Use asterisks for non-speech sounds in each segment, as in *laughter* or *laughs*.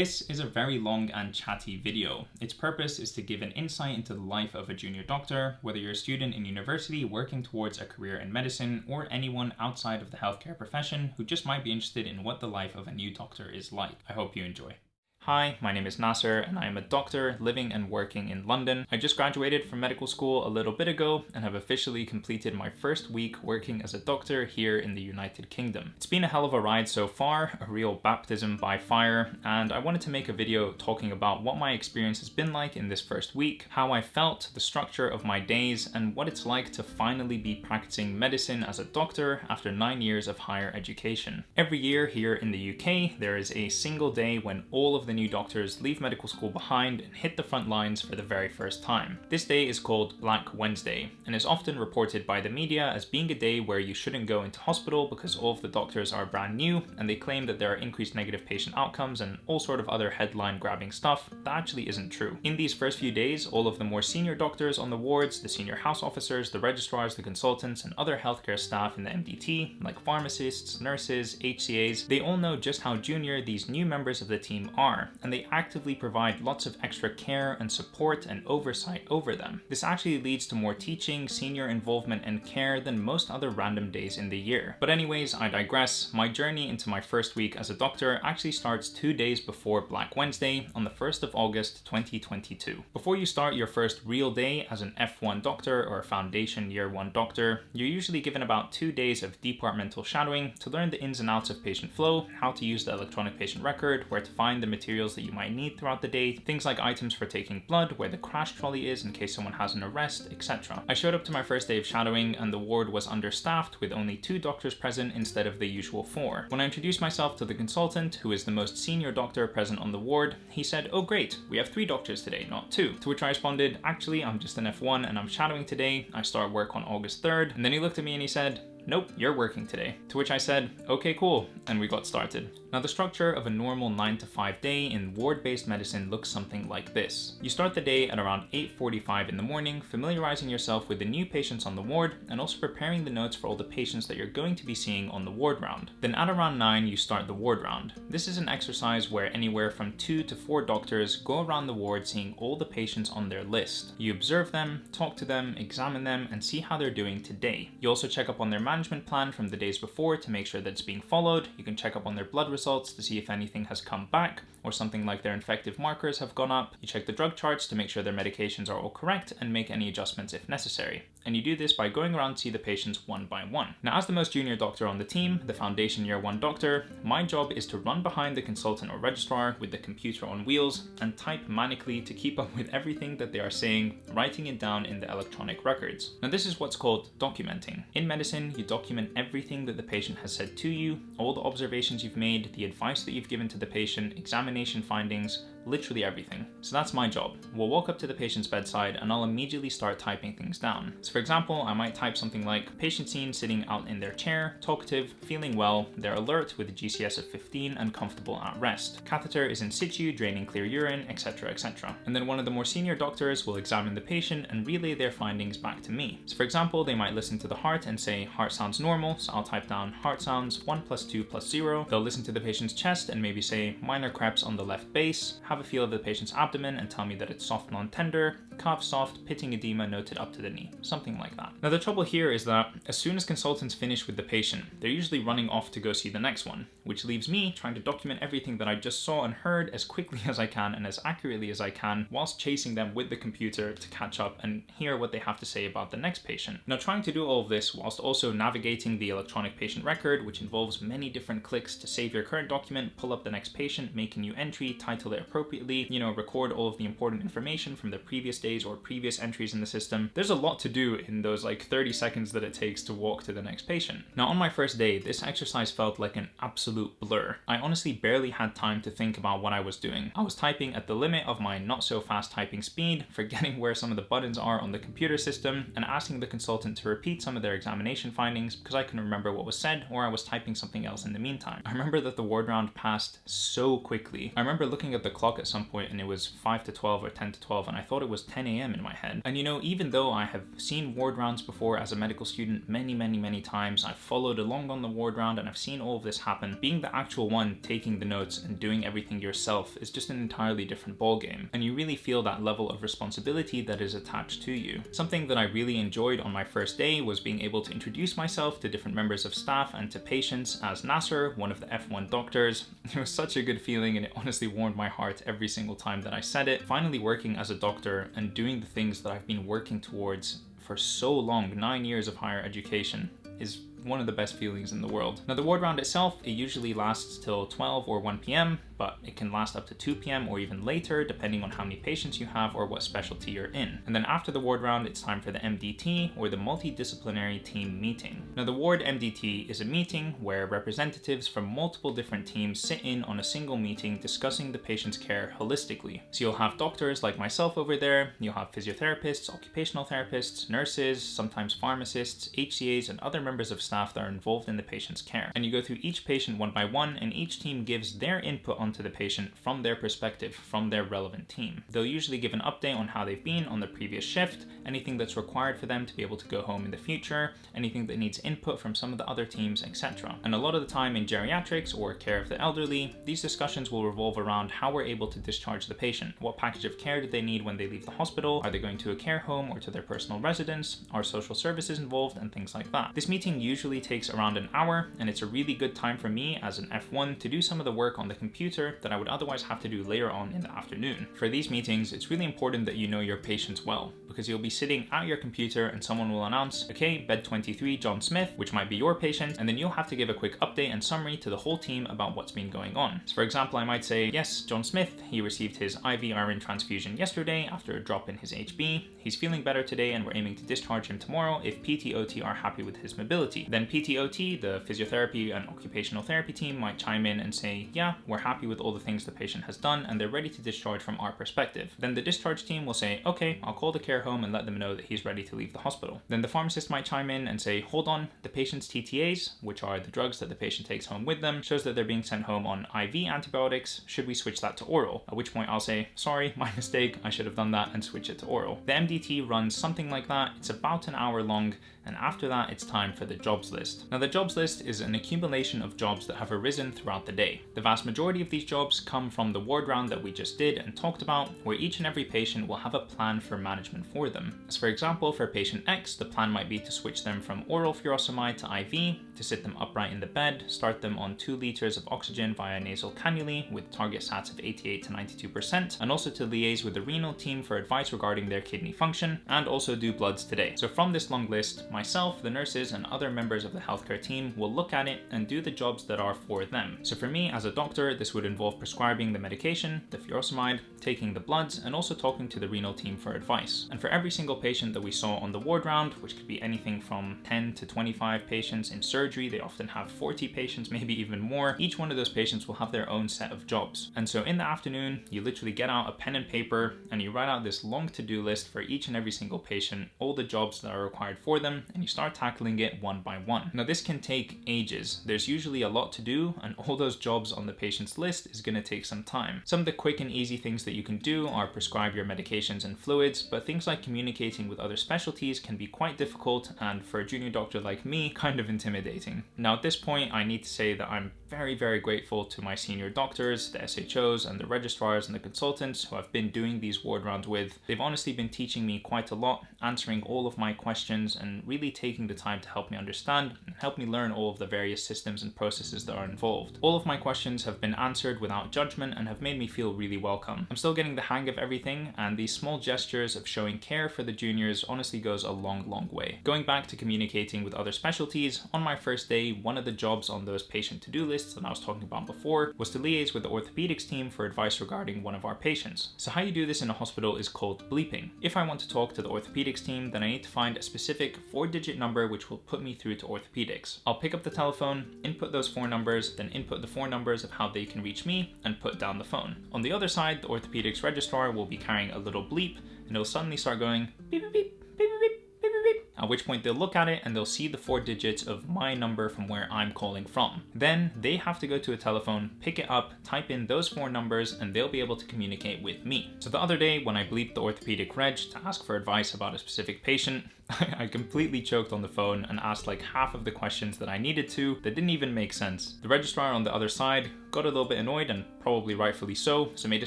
This is a very long and chatty video. Its purpose is to give an insight into the life of a junior doctor, whether you're a student in university working towards a career in medicine, or anyone outside of the healthcare profession who just might be interested in what the life of a new doctor is like. I hope you enjoy. Hi, my name is Nasser and I am a doctor living and working in London. I just graduated from medical school a little bit ago and have officially completed my first week working as a doctor here in the United Kingdom. It's been a hell of a ride so far, a real baptism by fire, and I wanted to make a video talking about what my experience has been like in this first week, how I felt, the structure of my days, and what it's like to finally be practicing medicine as a doctor after nine years of higher education. Every year here in the UK, there is a single day when all of the new doctors leave medical school behind and hit the front lines for the very first time. This day is called Black Wednesday and is often reported by the media as being a day where you shouldn't go into hospital because all of the doctors are brand new and they claim that there are increased negative patient outcomes and all sort of other headline grabbing stuff that actually isn't true. In these first few days, all of the more senior doctors on the wards, the senior house officers, the registrars, the consultants, and other healthcare staff in the MDT, like pharmacists, nurses, HCAs, they all know just how junior these new members of the team are are, and they actively provide lots of extra care and support and oversight over them. This actually leads to more teaching, senior involvement, and care than most other random days in the year. But anyways, I digress. My journey into my first week as a doctor actually starts two days before Black Wednesday on the 1st of August 2022. Before you start your first real day as an F1 doctor or a foundation year 1 doctor, you're usually given about two days of departmental shadowing to learn the ins and outs of patient flow, how to use the electronic patient record, where to find the material materials that you might need throughout the day, things like items for taking blood, where the crash trolley is in case someone has an arrest, etc. I showed up to my first day of shadowing and the ward was understaffed with only two doctors present instead of the usual four. When I introduced myself to the consultant, who is the most senior doctor present on the ward, he said, oh great, we have three doctors today, not two. To which I responded, actually, I'm just an F1 and I'm shadowing today. I start work on August 3rd. And then he looked at me and he said, nope, you're working today. To which I said, okay, cool, and we got started. Now the structure of a normal 9 to 5 day in ward-based medicine looks something like this. You start the day at around 8.45 in the morning, familiarizing yourself with the new patients on the ward and also preparing the notes for all the patients that you're going to be seeing on the ward round. Then at around 9 you start the ward round. This is an exercise where anywhere from 2 to 4 doctors go around the ward seeing all the patients on their list. You observe them, talk to them, examine them, and see how they're doing today. You also check up on their management plan from the days before to make sure that it's being followed. You can check up on their blood results to see if anything has come back or something like their infective markers have gone up. You check the drug charts to make sure their medications are all correct and make any adjustments if necessary. And you do this by going around to see the patients one by one. Now, as the most junior doctor on the team, the foundation year one doctor, my job is to run behind the consultant or registrar with the computer on wheels and type manically to keep up with everything that they are saying, writing it down in the electronic records. Now, this is what's called documenting. In medicine, you document everything that the patient has said to you, all the observations you've made, the advice that you've given to the patient, examination findings, literally everything. So that's my job. We'll walk up to the patient's bedside and I'll immediately start typing things down. So for example, I might type something like patient seen sitting out in their chair, talkative, feeling well, they're alert with a GCS of 15 and comfortable at rest. Catheter is in situ, draining clear urine, etc, etc. And then one of the more senior doctors will examine the patient and relay their findings back to me. So for example, they might listen to the heart and say heart sounds normal, so I'll type down heart sounds 1 plus 2 plus 0. They'll listen to the patient's chest and maybe say minor creps on the left base, have a feel of the patient's abdomen and tell me that it's soft non-tender, calf soft, pitting edema noted up to the knee, something like that. Now the trouble here is that as soon as consultants finish with the patient, they're usually running off to go see the next one, which leaves me trying to document everything that I just saw and heard as quickly *laughs* as I can and as accurately as I can whilst chasing them with the computer to catch up and hear what they have to say about the next patient. Now trying to do all of this whilst also navigating the electronic patient record, which involves many different clicks to save your current document, pull up the next patient, make a new entry, title it appropriately, you know, record all of the important information from the previous days or previous entries in the system. There's a lot to do in those like 30 seconds that it takes to walk to the next patient. Now on my first day, this exercise felt like an absolute blur. I honestly barely had time to think about what I was doing. I was typing at the limit of my not so fast typing speed, *laughs* forgetting where some of the buttons are on the computer system, and asking the consultant to repeat some of their examination findings because I couldn't remember what was said or I was typing something else in the meantime. I remember that the ward round passed so quickly. I remember looking at the clock at some point and it was 5 to 12 or 10 to 12 and I thought it was 10 10 a.m. in my head. And you know, even though I have seen ward rounds before as a medical student many, many, many times, I've followed along on the ward round and I've seen all of this happen, being the actual one taking the notes and doing everything yourself is just an entirely different ballgame. And you really feel that level of responsibility that is attached to you. Something that I really enjoyed on my first day was being able to introduce myself to different members of staff and to patients as Nasser, one of the F1 doctors. *laughs* It was such a good feeling and it honestly warmed my heart every single time that I said it. Finally working as a doctor and doing the things that I've been working towards for so long, nine years of higher education, is one of the best feelings in the world. Now the ward round itself, it usually lasts till 12 or 1 p.m but it can last up to 2 p.m. or even later, depending on how many patients you have or what specialty you're in. And then after the ward round, it's time for the MDT or the multidisciplinary team meeting. Now, the ward MDT is a meeting where representatives from multiple different teams sit in on a single meeting discussing the patient's care holistically. So you'll have doctors like myself over there, you'll have physiotherapists, occupational therapists, nurses, sometimes pharmacists, HCAs, and other members of staff that are involved in the patient's care. And you go through each patient one by one, and each team gives their input onto the patient from their perspective, from their relevant team. They'll usually give an update on how they've been on the previous shift, anything that's required for them to be able to go home in the future, anything that needs input from some of the other teams, etc. And a lot of the time in geriatrics or care of the elderly, these discussions will revolve around how we're able to discharge the patient. What package of care do they need when they leave the hospital? Are they going to a care home or to their personal residence? Are social services involved and things like that? This meeting usually takes around an hour and it's a really good time for me as an F1 to do some of the work on the computer that I would otherwise have to do later on in the afternoon. For these meetings, it's really important that you know your patients well, because you'll be sitting at your computer and someone will announce, okay, bed 23, John Smith, which might be your patient, and then you'll have to give a quick update and summary to the whole team about what's been going on. So for example, I might say, yes, John Smith, he received his IV iron transfusion yesterday after a drop in his HB. He's feeling better today and we're aiming to discharge him tomorrow if PTOT are happy with his mobility. Then PTOT, the physiotherapy and occupational therapy team might chime in and say, yeah, we're happy with all the things the patient has done and they're ready to discharge from our perspective. Then the discharge team will say, okay, I'll call the care home and let them know that he's ready to leave the hospital. Then the pharmacist might chime in and say, hold on, the patient's TTAs, which are the drugs that the patient takes home with them, shows that they're being sent home on IV antibiotics. Should we switch that to oral? At which point I'll say, sorry, *laughs* my mistake, I should have done that and switch it to oral. The MDT runs something like that. It's about an hour long and after that it's time for the jobs list. Now the jobs list is an accumulation of jobs that have arisen throughout the day. The vast majority of these jobs come from the ward round that we just did and talked about, where each and every patient will have a plan for management for them. As for example, for patient X, the plan might be to switch them from oral furosemide to IV, to sit them upright in the bed, start them on 2 liters of oxygen via nasal cannulae with target sats of 88 to 92%, and also to liaise with the renal team for advice regarding their kidney function, and also do bloods today. So from this long list, myself, the nurses, and other members of the healthcare team will look at it and do the jobs that are for them. So for me, as a doctor, this would involve prescribing the medication, the furosemide, taking the bloods, and also talking to the renal team for advice. And for every single patient that we saw on the ward round, which could be anything from 10 to 25 patients in surgery, they often have 40 patients, *laughs* maybe even more, each one of those patients will have their own set of jobs. And so in the afternoon, you literally get out a pen and paper and you write out this long to-do list for each and every single patient, all the jobs that are required for them, and you start tackling it one by one. Now this can take ages. There's usually a lot to do, and all those jobs on the patient's list is gonna take some time. Some of the quick and easy things that you can do are prescribe your medications and fluids, but things like communicating with other specialties can be quite difficult and for a junior doctor like me, *laughs* kind of intimidating. Now at this point, I need to say that I'm very, very grateful to my senior doctors, the SHOs, and the registrars and the consultants who I've been doing these ward rounds with. They've honestly been teaching me quite a lot, answering all of my questions, and really taking the time to help me understand and help me learn all of the various systems and processes that are involved. All of my questions have been answered without judgment and have made me feel really welcome. I'm still getting the hang of everything, and these small gestures of showing care for the juniors honestly goes a long, long way. Going back to communicating with other specialties, on my first day, one of the jobs on those patient to-do lists that I was talking about before was to liaise with the orthopedics team for advice regarding one of our patients. So how you do this in a hospital is called bleeping. If I want to talk to the orthopedics team, then I need to find a specific four digit number which will put me through to orthopedics. I'll pick up the telephone, input those four numbers, then input the four numbers of how they can reach me and put down the phone. On the other side, the orthopedics registrar will be carrying a little bleep and it'll suddenly start going beep beep beep beep beep beep beep beep which point they'll look at it and they'll see the four digits of my number from where I'm calling from. Then they have to go to a telephone, pick it up, type in those four numbers, and they'll be able to communicate with me. So the other day when I bleeped the orthopedic reg to ask for advice about a specific patient, *laughs* I completely choked on the phone and asked like half of the questions that I needed to that didn't even make sense. The registrar on the other side got a little bit annoyed and probably rightfully so, so made a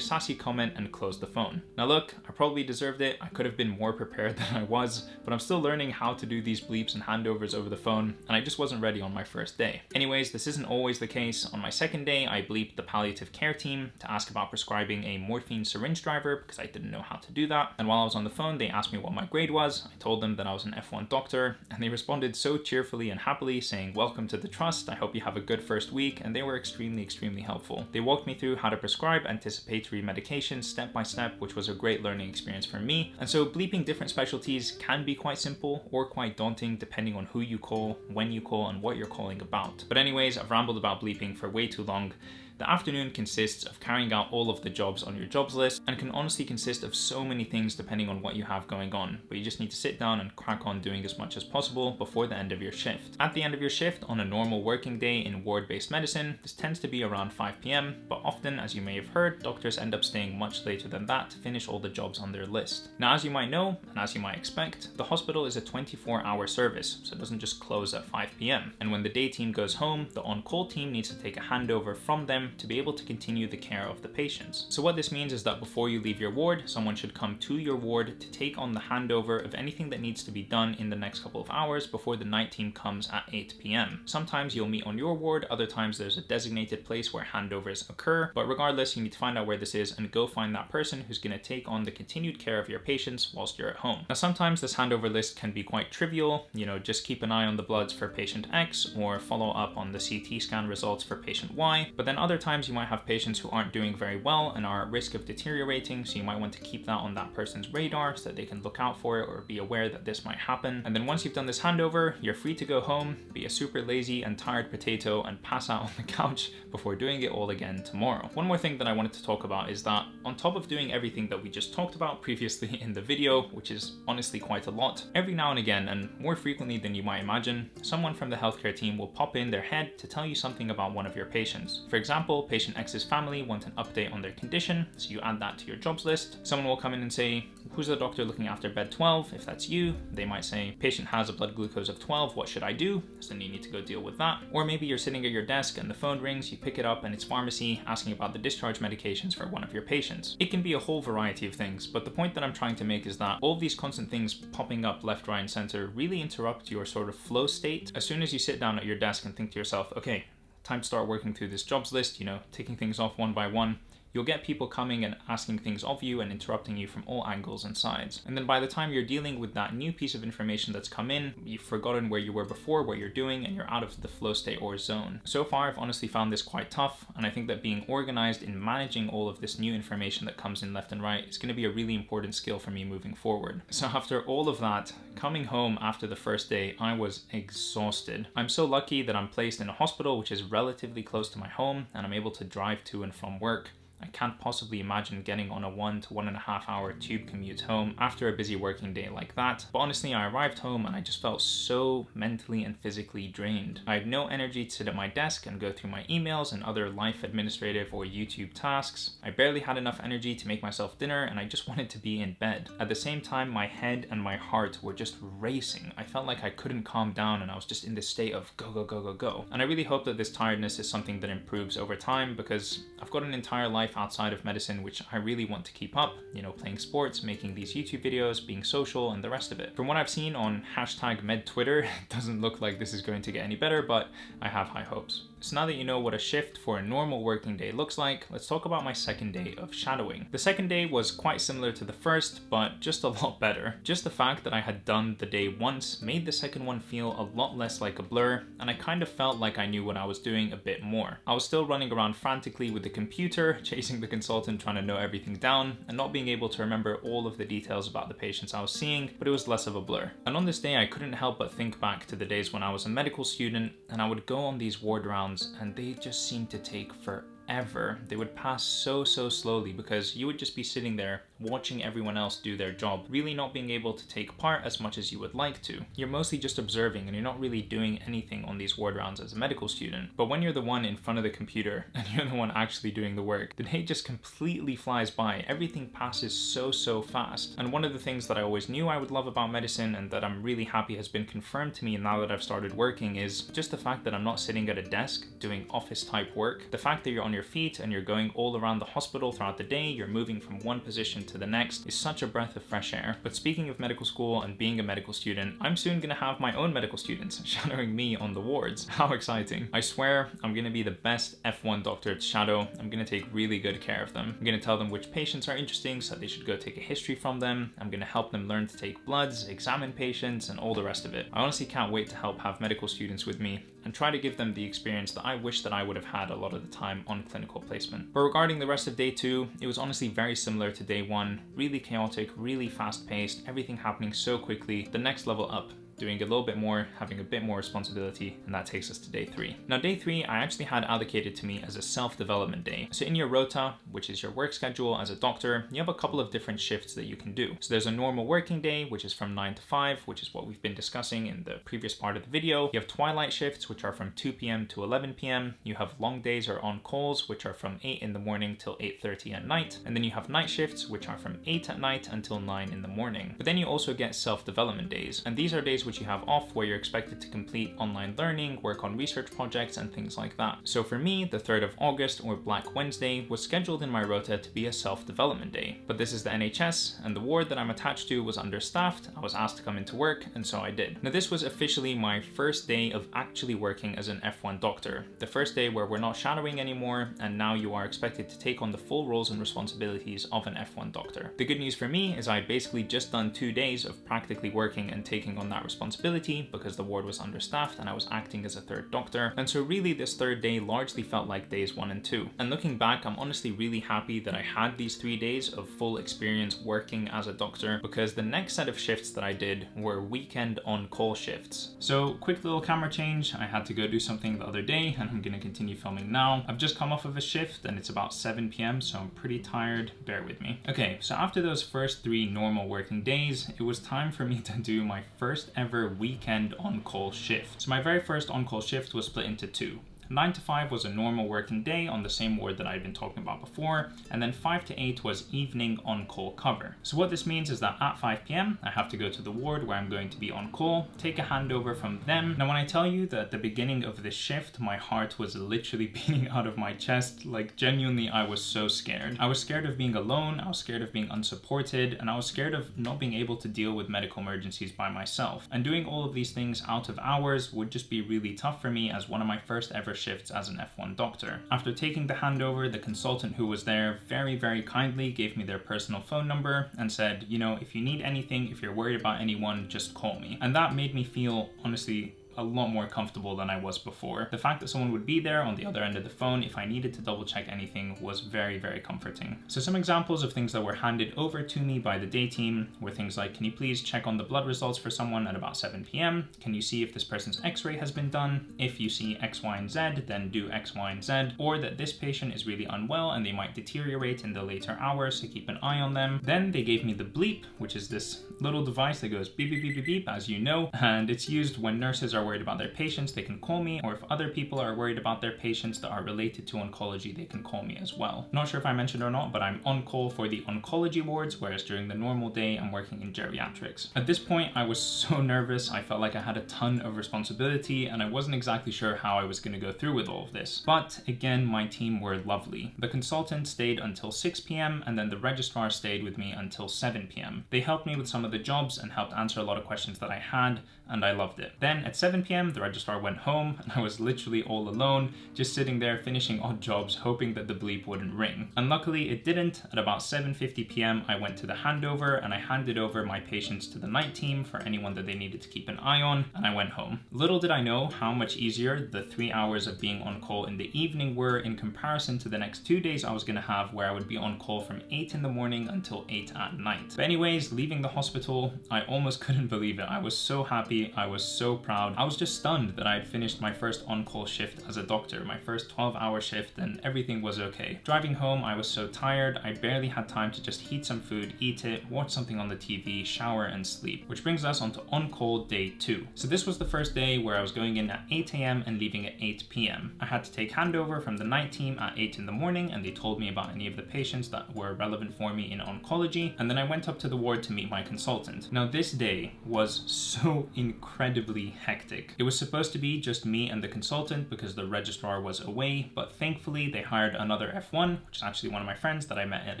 sassy comment and closed the phone. Now look, I probably deserved it. I could have been more prepared *laughs* than I was, but I'm still learning how to do these bleeps and handovers over the phone, and I just wasn't ready on my first day. Anyways, this isn't always the case. On my second day, I bleeped the palliative care team to ask about prescribing a morphine syringe driver because I didn't know how to do that. And while I was on the phone, they asked me what my grade was. I told them that I was an F1 doctor, and they responded so cheerfully and happily saying, welcome to the trust, I hope you have a good first week, and they were extremely, extremely helpful. They walked me through how to prescribe anticipatory medications step by step, which was a great learning experience for me. And so bleeping different specialties can be quite simple or quite daunting depending on who you call, when you call, and what you're calling about. But anyways, I've rambled about bleeping for way too long. The afternoon consists of carrying out all of the jobs on your jobs list and can honestly consist of so many things depending on what you have going on, but you just need to sit down and crack on doing as much as possible before the end of your shift. At the end of your shift on a normal working day in ward-based medicine, this tends to be around 5 p.m., but often, as you may have heard, doctors end up staying much later than that to finish all the jobs on their list. Now, as you might know, and as you might expect, the hospital is a 24-hour service, so it doesn't just close at 5 p.m. And when the day team goes home, the on-call team needs to take a handover from them to be able to continue the care of the patients. So what this means is that before you leave your ward, someone should come to your ward to take on the handover of anything that needs to be done in the next couple of hours before the night team comes at 8 p.m. Sometimes you'll meet on your ward, other times there's a designated place where handovers occur, but regardless, you need to find out where this is and go find that person who's going to take on the continued care of your patients whilst you're at home. Now sometimes this handover list can be quite trivial, you know, just keep an eye on the bloods for patient X or follow up on the CT scan results for patient Y, but then other times you might have patients who aren't doing very well and are at risk of deteriorating, so you might want to keep that on that person's radar so that they can look out for it or be aware that this might happen. And then once you've done this handover, you're free to go home, be a super lazy and tired potato and pass out *laughs* on the couch before doing it all again tomorrow. One more thing that I wanted to talk about is that on top of doing everything that we just talked about previously *laughs* in the video, which is honestly quite a lot, every now and again, and more frequently than you might imagine, someone from the healthcare team will pop in their head to tell you something about one of your patients. For example, patient X's family want an update on their condition, so you add that to your jobs list. Someone will come in and say, who's the doctor looking after bed 12? If that's you, they might say, patient has a blood glucose of 12, what should I do? So then you need to go deal with that. Or maybe you're sitting at your desk and the phone rings, you pick it up and it's pharmacy asking about the discharge medications for one of your patients. It can be a whole variety of things, but the point that I'm trying to make is that all these constant things popping up left, right, and center really interrupt your sort of flow state. As soon as you sit down at your desk and think to yourself, okay, time to start working through this jobs list, you know, taking things off one by one, you'll get people coming and asking things of you and interrupting you from all angles and sides. And then by the time you're dealing with that new piece of information that's come in, you've forgotten where you were before, what you're doing, and you're out of the flow state or zone. So far, I've honestly found this quite tough, and I think that being organized in managing all of this new information that comes in left and right is going to be a really important skill for me moving forward. So after all of that, coming home after the first day, I was exhausted. I'm so lucky that I'm placed in a hospital which is relatively close to my home, and I'm able to drive to and from work. I can't possibly imagine getting on a one to one and a half hour tube commute home after a busy working day like that. But honestly, I arrived home and I just felt so mentally and physically drained. I had no energy to sit at my desk and go through my emails and other life administrative or YouTube tasks. I barely had enough energy to make myself dinner and I just *laughs* wanted to be in bed. At the same time, my head and my heart were just racing. I felt like I couldn't calm down and I was just in this state of go, go, go, go, go. And I really hope that this tiredness is something that improves over time because I've got an entire life outside of medicine which I really want to keep up, you know, playing sports, making these YouTube videos, being social, and the rest of it. From what I've seen on hashtag med Twitter, *laughs* it doesn't look like this is going to get any better, but I have high hopes. So now that you know what a shift for a normal working day looks like, let's talk about my second day of shadowing. The second day was quite similar to the first, but just a *laughs* lot better. Just the fact that I had done the day once made the second one feel a lot less like a blur, and I kind of felt like I knew what I was doing a bit more. I was still running around frantically with the computer, *laughs* chasing the consultant trying to know everything down, and not being able to remember all of the details about the patients I was seeing, but it was less of a blur. And on this day, I couldn't help but think back to the days when I was a medical student, and I would go on these ward rounds and they just seem to take forever ever. They would pass so, so slowly because you would just be sitting there watching everyone else do their job, really not being able to take part as much as you would like to. You're mostly just observing and you're not really doing anything on these ward rounds as a medical student. But when you're the one in front of the computer *laughs* and you're the one actually doing the work, the day just completely flies by. Everything passes so, so fast. And one of the things that I always knew I would love about medicine and that I'm really happy has been confirmed to me now that I've started working is just the fact that I'm not sitting at a desk doing office type work. The fact that you're on your feet and you're going all around the hospital throughout the day, you're moving from one position to the next is such a breath of fresh air. But speaking of medical school and being a medical student, I'm soon gonna have my own medical students *laughs* shadowing me on the wards. *laughs* How exciting. I swear I'm gonna be the best F1 doctor to shadow. I'm gonna take really good care of them. I'm gonna tell them which patients are interesting so they should go take a history from them. I'm gonna help them learn to take bloods, examine patients, and all the rest of it. I honestly can't wait to help have medical students with me and try to give them the experience that I wish that I would have had a lot of the time on clinical placement. But regarding the rest of day two, it was honestly very similar to day one, really chaotic, really fast paced, everything happening so quickly, the next level up doing a little bit more, having a bit more responsibility, and that takes us to day three. Now, day three, I actually had allocated to me as a self-development day. So in your rota, which is your work schedule as a doctor, you have a couple of different shifts that you can do. So there's a normal working day, which is from nine to five, which is what we've been discussing in the previous part of the video. You have twilight shifts, which are from 2 p.m. to 11 p.m. You have long days or on calls, which are from 8 in the morning till 8.30 at night. And then you have night shifts, which are from 8 at night until 9 in the morning. But then you also get self-development days. And these are days which you have off where you're expected to complete online learning, work on research projects, and things like that. So for me, the 3rd of August or Black Wednesday was scheduled in my rota to be a self-development day. But this is the NHS, and the ward that I'm attached to was understaffed. I was asked to come into work, and so I did. Now this was officially my first day of actually working as an F1 doctor. The first day where we're not shadowing anymore, and now you are expected to take on the full roles and responsibilities of an F1 doctor. The good news for me is I had basically just done two days of practically working and taking on that responsibility because the ward was understaffed and I was acting as a third doctor. And so really this third day largely felt like days one and two. And looking back, I'm honestly really happy that I had these three days of full experience working as a doctor because the next set of shifts that I did were weekend on call shifts. So quick little camera change. I had to go do something the other day and I'm gonna continue filming now. I've just come off of a shift and it's about 7 p.m. so I'm pretty tired. Bear with me. Okay, so after those first three normal working days, it was time for me *laughs* to do my first ever weekend on-call shift. So my very first on-call shift was split into two. 9 to 5 was a normal working day on the same ward that I'd been talking about before, and then 5 to 8 was evening on-call cover. So what this means is that at 5 p.m. I have to go to the ward where I'm going to be on call, take a handover from them. Now when I tell you that at the beginning of this shift, my heart was literally *laughs* beating out of my chest, like genuinely I was so scared. I was scared of being alone, I was scared of being unsupported, and I was scared of not being able to deal with medical emergencies by myself. And doing all of these things out of hours would just be really tough for me as one of my first ever shifts as an F1 doctor. After taking the handover, the consultant who was there very, very kindly gave me their personal phone number and said, you know, if you need anything, if you're worried about anyone, just call me. And that made me feel, honestly, a lot more comfortable than I was before. The fact that someone would be there on the other end of the phone if I needed to double check anything was very, very comforting. So some examples of things that were handed over to me by the day team were things like, can you please check on the blood results for someone at about 7 p.m.? Can you see if this person's x-ray has been done? If you see X, Y, and Z, then do X, Y, and Z. Or that this patient is really unwell and they might deteriorate in the later hours, so keep an eye on them. Then they gave me the bleep, which is this little device that goes beep, beep, beep, beep, beep, as you know, and it's used when nurses are worried about their patients, they can call me, or if other people are worried about their patients that are related to oncology, they can call me as well. Not sure if I mentioned or not, but I'm on call for the oncology wards, whereas during the normal day, I'm working in geriatrics. At this point, I was *laughs* so nervous. I felt like I had a ton of responsibility, and I wasn't exactly sure how I was going to go through with all of this. But again, my team were lovely. The consultant stayed until 6 p.m., and then the registrar stayed with me until 7 p.m. They helped me with some of the jobs and helped answer a lot of questions that I had, and I loved it. Then at 7 p.m., the registrar went home, and I was literally all alone, just sitting there finishing odd jobs, hoping that the bleep wouldn't ring. And luckily it didn't. At about 7.50 p.m., I went to the handover, and I handed over my patients to the night team for anyone that they needed to keep an eye on, and I went home. Little did I know how much easier the three hours of being on call in the evening were in comparison to the next two days I was gonna have where I would be on call from 8 in the morning until 8 at night. But anyways, leaving the hospital, I almost *laughs* couldn't believe it. I was so happy, I was so proud. Was just stunned that I had finished my first on-call shift as a doctor, my first 12 hour shift and everything was okay. Driving home, I was so tired, I barely had time to just heat some food, eat it, watch something on the TV, shower and sleep. Which brings us onto on-call day two. So this was the first day where I was going in at 8 a.m. and leaving at 8 p.m. I had to take handover from the night team at 8 in the morning and they told me about any of the patients that were relevant for me in oncology and then I went up to the ward to meet my consultant. Now this day was so incredibly hectic. It was supposed to be just me and the consultant because the registrar was away, but thankfully they hired another F1, which is actually one of my friends that I met at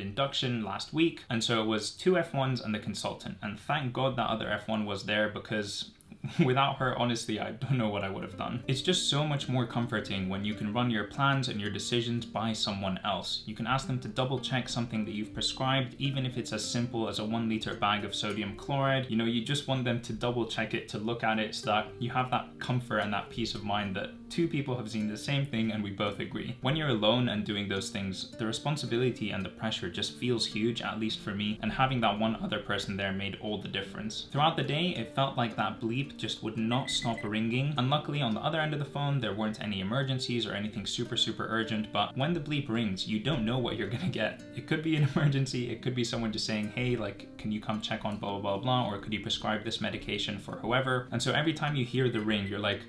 induction last week. And so it was two F1s and the consultant. And thank God that other F1 was there because *laughs* Without her, honestly, I don't know what I would have done. It's just so much more comforting when you can run your plans and your decisions by someone else. You can ask them to double check something that you've prescribed, even if it's as simple as a one liter bag of sodium chloride. You know, you just want them to double check it, to look at it so that you have that comfort and that peace of mind that two people have seen the same thing and we both agree. When you're alone and doing those things, the responsibility and the pressure just feels huge, at least for me, and having that one other person there made all the difference. Throughout the day, it felt like that bleep just would not stop ringing. And luckily on the other end of the phone, there weren't any emergencies or anything super, super urgent. But when the bleep rings, you don't know what you're gonna get. It could be an *laughs* emergency. It could be someone just saying, hey, like, can you come check on blah, blah, blah, blah, or could you prescribe this medication for whoever? And so every time you hear the ring, you're like,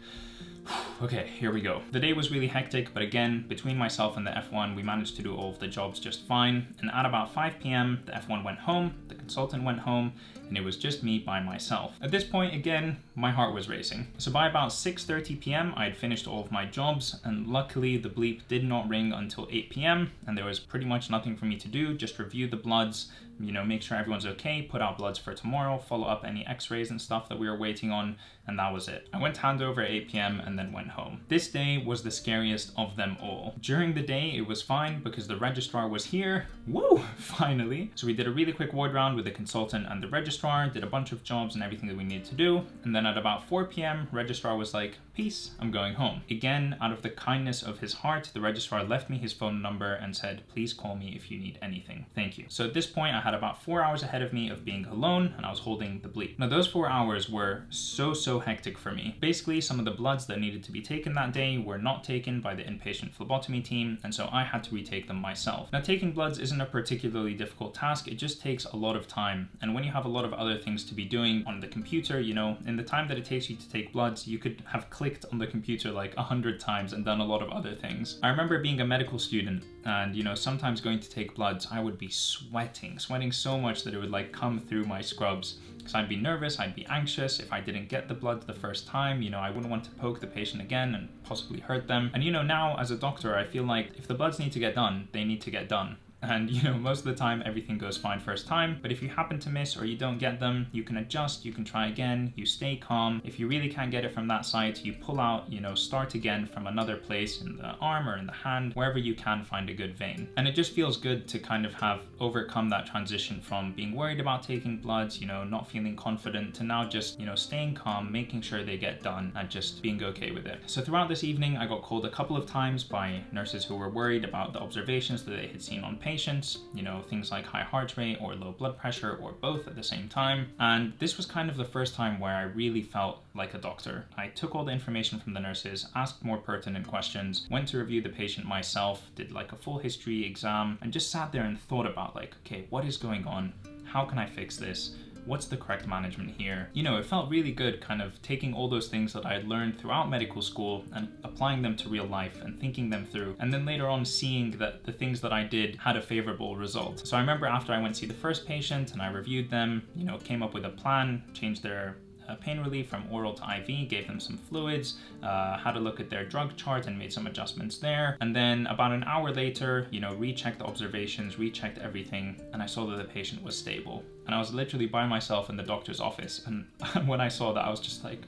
okay, here we go. The day was really hectic, but again, between myself and the F1, we managed to do all of the jobs just fine. And at about 5 p.m., the F1 went home, the consultant went home, and it was just me by myself. At this point, again, my heart was racing. So by about 6.30 p.m., I had finished all of my jobs, and luckily the bleep did not ring until 8 p.m., and there was pretty much nothing for me to do, just review the bloods, you know, make sure everyone's okay, put out bloods for tomorrow, follow up any x-rays and stuff that we were waiting on, and that was it. I went to handover at 8 p.m. and then went home. This day was the scariest of them all. During the day, it was fine because the registrar was here. Woo, *laughs* finally. So we did a really quick ward round with the consultant and the registrar, did a bunch of jobs and everything that we needed to do. And then at about 4 p.m., registrar was like, peace, I'm going home. Again, out of the kindness of his heart, the registrar left me his phone number and said, please call me if you need anything. Thank you. So at this point, I had about four hours ahead of me of being alone and I was holding the bleep. Now those four hours were so, so hectic for me. Basically, some of the bloods that needed to be taken that day were not taken by the inpatient phlebotomy team, and so I had to retake them myself. Now taking bloods isn't a particularly difficult task, it just takes a lot of time. And when you have a lot of other things to be doing on the computer, you know, in the time that it takes you to take bloods, you could have clicked on the computer like a hundred times and done a lot of other things. I remember being a medical student and, you know, sometimes going to take bloods, I would be sweating, sweating so much that it would like come through my scrubs because I'd be nervous, I'd be anxious if I didn't get the blood the first time, you know, I wouldn't want to poke the patient again and possibly hurt them. And you know, now as a doctor, I feel like if the bloods need to get done, they need to get done and you know most of the time everything goes fine first time but if you happen to miss or you don't get them you can adjust you can try again you stay calm. If you really can't get it from that site you pull out you know start again from another place in the arm or in the hand wherever you can find a good vein. And it just feels good to kind of have overcome that transition from being worried about taking bloods you know not feeling confident to now just you know staying calm making sure they get done and just being okay with it. So throughout this evening i got called a couple of times by nurses who were worried about the observations that they had seen on patients patients, you know, things like high heart rate or low blood pressure or both at the same time. And this was kind of the first time where I really felt like a doctor. I took all the information from the nurses, asked more pertinent questions, went to review the patient myself, did like a full history exam, and just sat there and thought about like, okay, what is going on? How can I fix this? What's the correct management here? You know, it felt really good kind of taking all those things that I had learned throughout medical school and applying them to real life and thinking them through. And then later on seeing that the things that I did had a favorable result. So I remember after I went to see the first patient and I reviewed them, you know, came up with a plan, changed their uh, pain relief from oral to IV, gave them some fluids, uh, had a look at their drug chart and made some adjustments there. And then about an hour later, you know, rechecked the observations, rechecked everything, and I saw that the patient was stable. And I was literally by myself in the doctor's office. And *laughs* when I saw that, I was just like,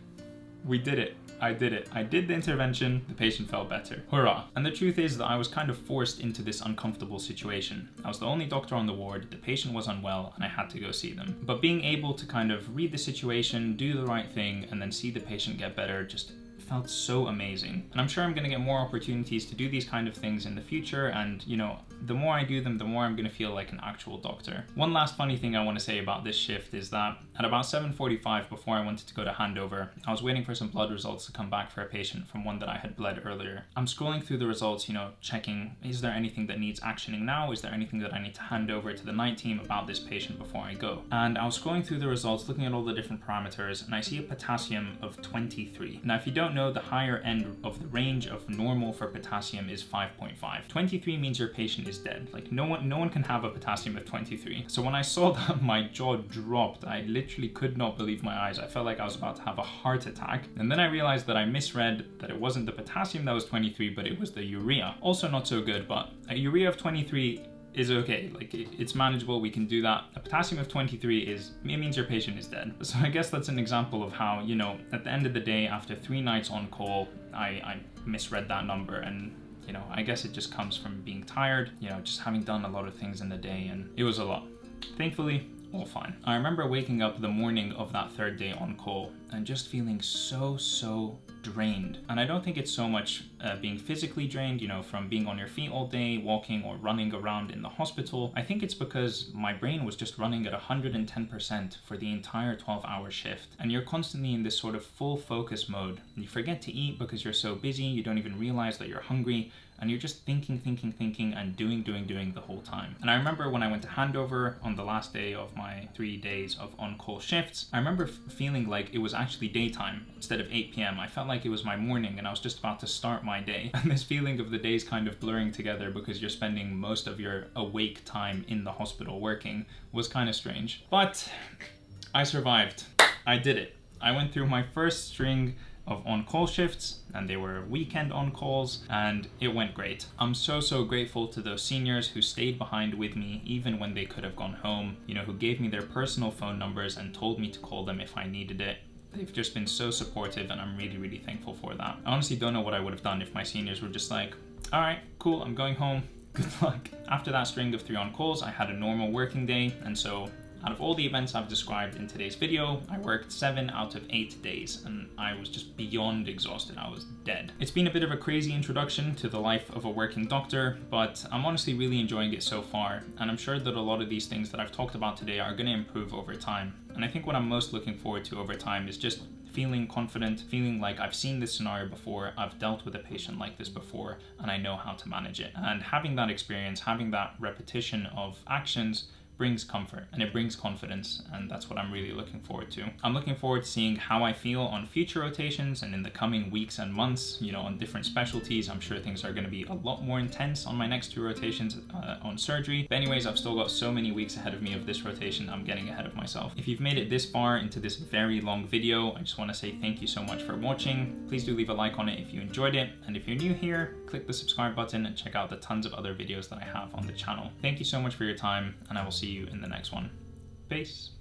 we did it. I did it. I did the intervention, the patient felt better. Hurrah. And the truth is that I was kind of forced into this uncomfortable situation. I was the only doctor on the ward, the patient was unwell, and I had to go see them. But being able to kind of read the situation, do the right thing, and then see the patient get better just felt so amazing. And I'm sure I'm gonna get more opportunities to do these kind of things in the future and, you know, the more I do them, the more I'm gonna feel like an actual doctor. One last funny thing I wanna say about this shift is that at about 7.45 before I wanted to go to handover, I was waiting for some blood results to come back for a patient from one that I had bled earlier. I'm scrolling through the results, you know, checking, is there anything that needs actioning now? Is there anything that I need to hand over to the night team about this patient before I go? And I was scrolling through the results, looking at all the different parameters, and I see a potassium of 23. Now, if you don't know, the higher end of the range of normal for potassium is 5.5. 23 means your patient is dead. Like no one, no one can have a potassium of 23. So when I saw *laughs* that, my jaw dropped. I literally could not believe my eyes. I felt like I was about to have a heart attack. And then I realized that I misread that it wasn't the potassium that was 23, but it was the urea. Also not so good, but a urea of 23 is okay. Like it's manageable. We can do that. A potassium of 23 is it means your patient is dead. So I guess that's an example of how you know at the end of the day, after three nights on call, I, I misread that number and. You know, I guess it just comes from being tired, you know, just having done a lot of things in the day, and it was a lot. Thankfully, all fine. I remember waking up the morning of that third day on call and just feeling so, so drained. And I don't think it's so much uh, being physically drained, you know, from being on your feet all day, walking or running around in the hospital. I think it's because my brain was just running at 110% for the entire 12 hour shift. And you're constantly in this sort of full focus mode. You forget to eat because you're so busy, you don't even realize that you're hungry and you're just thinking, thinking, thinking, and doing, doing, doing the whole time. And I remember when I went to handover on the last day of my three days of on call shifts, I remember feeling like it was actually daytime instead of 8 p.m. I felt like it was my morning and I was just about to start my day. *laughs* And this feeling of the days kind of blurring together because you're spending most of your awake time in the hospital working was kind of strange. But I survived. I did it. I went through my first string of on-call shifts and they were weekend on-calls and it went great. I'm so, so grateful to those seniors who stayed behind with me even when they could have gone home, you know, who gave me their personal phone numbers and told me to call them if I needed it. They've just been so supportive and I'm really, really thankful for that. I honestly don't know what I would have done if my seniors were just like, all right, cool, I'm going home. Good luck. After that string of three on calls, I had a normal working day, and so out of all the events I've described in today's video, I worked 7 out of 8 days and I was just beyond exhausted, I was dead. It's been a bit of a crazy introduction to the life of a working doctor, but I'm honestly really enjoying it so far and I'm sure that a lot of these things that I've talked about today are going to improve over time. And I think what I'm most looking forward to over time is just feeling confident, feeling like I've seen this scenario before, I've dealt with a patient like this before, and I know how to manage it. And having that experience, having that repetition of actions brings comfort and it brings confidence and that's what I'm really looking forward to. I'm looking forward to seeing how I feel on future rotations and in the coming weeks and months, you know, on different specialties. I'm sure things are going to be a lot more intense on my next two rotations uh, on surgery. But anyways, I've still got so many weeks ahead of me of this rotation, I'm getting ahead of myself. If you've made it this far into this very long video, I just want to say thank you so much for watching. Please do leave a like on it if you enjoyed it. And if you're new here, click the subscribe button and check out the tons of other videos that I have on the channel. Thank you so much for your time and I will see you in the next one. Peace.